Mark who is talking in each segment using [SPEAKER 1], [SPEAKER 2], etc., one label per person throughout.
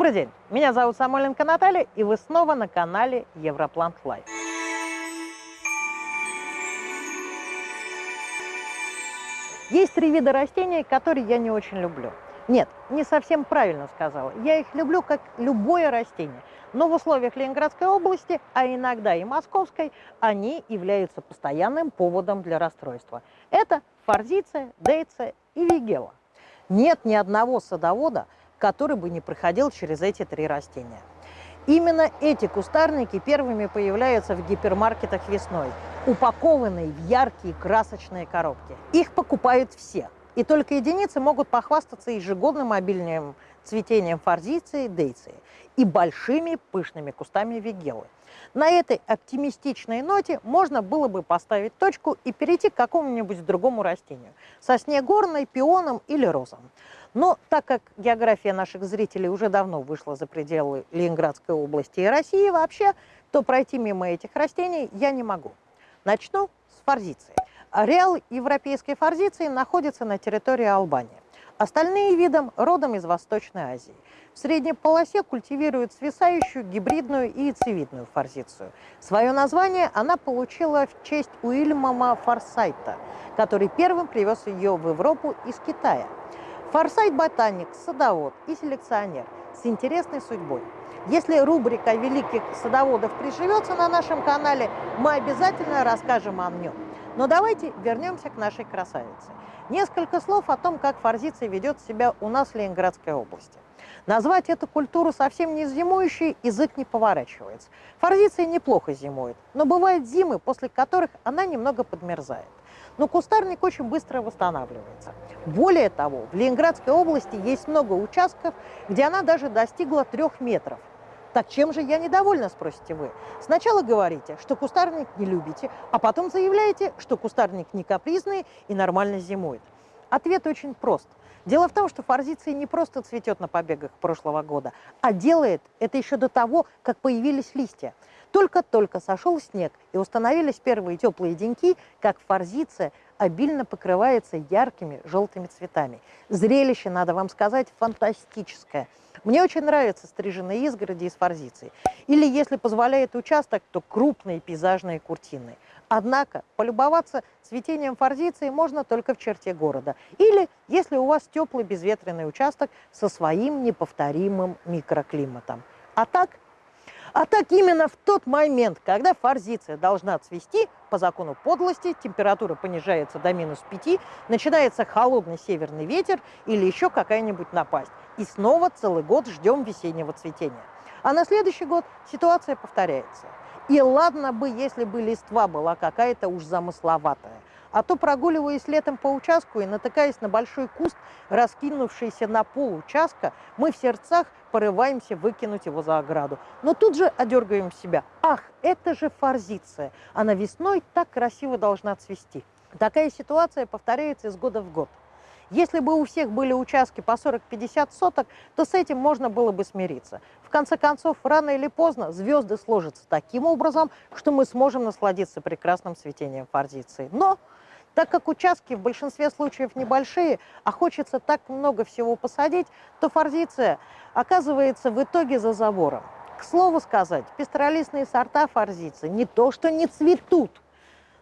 [SPEAKER 1] Добрый день, меня зовут Самойленко Наталья, и вы снова на канале Европлант Лайф. Есть три вида растений, которые я не очень люблю. Нет, не совсем правильно сказала. Я их люблю как любое растение. Но в условиях Ленинградской области, а иногда и Московской, они являются постоянным поводом для расстройства. Это форзиция, дейция и вигела. Нет ни одного садовода, который бы не проходил через эти три растения. Именно эти кустарники первыми появляются в гипермаркетах весной, упакованные в яркие красочные коробки. Их покупают все, и только единицы могут похвастаться ежегодным обильным цветением форзиции, дейции и большими пышными кустами вигелы. На этой оптимистичной ноте можно было бы поставить точку и перейти к какому-нибудь другому растению – сосне горной, пионом или розам. Но так как география наших зрителей уже давно вышла за пределы Ленинградской области и России вообще, то пройти мимо этих растений я не могу. Начну с форзиции. Ареал европейской форзиции находится на территории Албании. Остальные виды родом из Восточной Азии. В средней полосе культивируют свисающую гибридную и яйцевидную форзицию. Свое название она получила в честь Уильяма Форсайта, который первым привез ее в Европу из Китая. Форсайт – ботаник, садовод и селекционер с интересной судьбой. Если рубрика великих садоводов приживется на нашем канале, мы обязательно расскажем о нем. Но давайте вернемся к нашей красавице. Несколько слов о том, как форзиция ведет себя у нас в Ленинградской области. Назвать эту культуру совсем не зимующей язык не поворачивается. Форзиция неплохо зимует, но бывают зимы, после которых она немного подмерзает. Но кустарник очень быстро восстанавливается. Более того, в Ленинградской области есть много участков, где она даже достигла трех метров. Так чем же я недовольна, спросите вы? Сначала говорите, что кустарник не любите, а потом заявляете, что кустарник не капризный и нормально зимует. Ответ очень прост. Дело в том, что форзиция не просто цветет на побегах прошлого года, а делает это еще до того, как появились листья. Только-только сошел снег и установились первые теплые деньки, как форзиция обильно покрывается яркими желтыми цветами. Зрелище, надо вам сказать, фантастическое – мне очень нравятся стриженные изгороди из форзиции. Или, если позволяет участок, то крупные пейзажные куртины. Однако полюбоваться цветением форзиции можно только в черте города. Или если у вас теплый безветренный участок со своим неповторимым микроклиматом. А так а так именно в тот момент, когда форзиция должна цвести, по закону подлости, температура понижается до минус 5, начинается холодный северный ветер или еще какая-нибудь напасть. И снова целый год ждем весеннего цветения. А на следующий год ситуация повторяется. И ладно бы, если бы листва была какая-то уж замысловатая. А то, прогуливаясь летом по участку и натыкаясь на большой куст, раскинувшийся на пол участка, мы в сердцах порываемся выкинуть его за ограду. Но тут же одергаем себя. Ах, это же форзиция. Она весной так красиво должна цвести. Такая ситуация повторяется из года в год. Если бы у всех были участки по 40-50 соток, то с этим можно было бы смириться. В конце концов, рано или поздно звезды сложатся таким образом, что мы сможем насладиться прекрасным цветением форзиции. Но так как участки в большинстве случаев небольшие, а хочется так много всего посадить, то форзиция оказывается в итоге за забором. К слову сказать, пестролистные сорта форзиции не то что не цветут,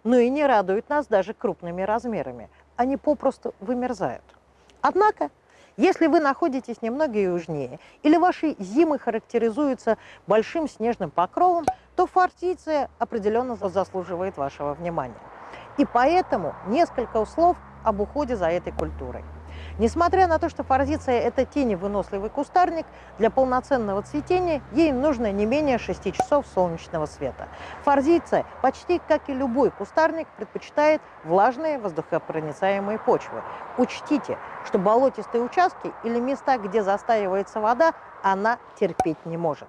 [SPEAKER 1] но и не радуют нас даже крупными размерами они попросту вымерзают. Однако, если вы находитесь немного южнее или ваши зимы характеризуются большим снежным покровом, то фортиция определенно заслуживает вашего внимания. И поэтому несколько слов об уходе за этой культурой. Несмотря на то, что форзиция – это теневыносливый кустарник, для полноценного цветения ей нужно не менее 6 часов солнечного света. Форзиция, почти как и любой кустарник, предпочитает влажные воздухопроницаемые почвы. Учтите, что болотистые участки или места, где застаивается вода, она терпеть не может.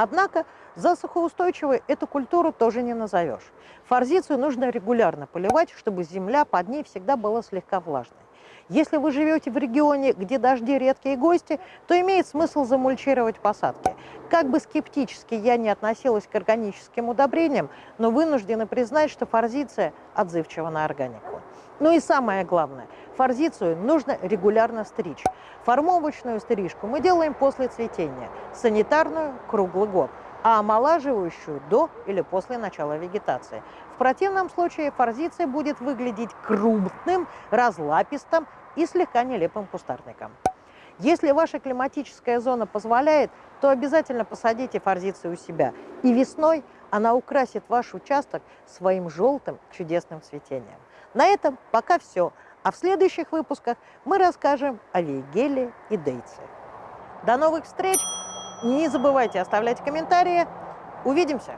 [SPEAKER 1] Однако засухоустойчивой эту культуру тоже не назовешь. Форзицию нужно регулярно поливать, чтобы земля под ней всегда была слегка влажной. Если вы живете в регионе, где дожди редкие гости, то имеет смысл замульчировать посадки. Как бы скептически я не относилась к органическим удобрениям, но вынуждена признать, что форзиция отзывчива на органику. Ну и самое главное, форзицию нужно регулярно стричь. Формовочную стрижку мы делаем после цветения, санитарную – круглый год, а омолаживающую – до или после начала вегетации. В противном случае форзиция будет выглядеть крупным, разлапистым и слегка нелепым кустарником. Если ваша климатическая зона позволяет, то обязательно посадите форзицию у себя. И весной она украсит ваш участок своим желтым чудесным цветением. На этом пока все. А в следующих выпусках мы расскажем о вейгеле и дейце. До новых встреч! Не забывайте оставлять комментарии. Увидимся!